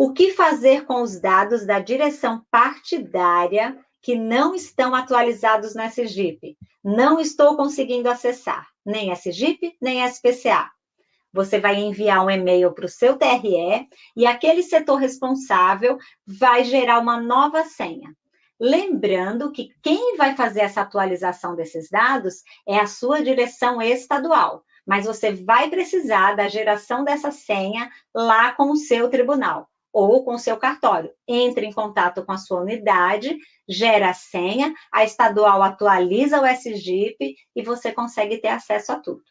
O que fazer com os dados da direção partidária que não estão atualizados na SGIP? Não estou conseguindo acessar nem SGIP, nem SPCA. Você vai enviar um e-mail para o seu TRE e aquele setor responsável vai gerar uma nova senha. Lembrando que quem vai fazer essa atualização desses dados é a sua direção estadual, mas você vai precisar da geração dessa senha lá com o seu tribunal ou com o seu cartório. Entre em contato com a sua unidade, gera a senha, a estadual atualiza o SGIP e você consegue ter acesso a tudo.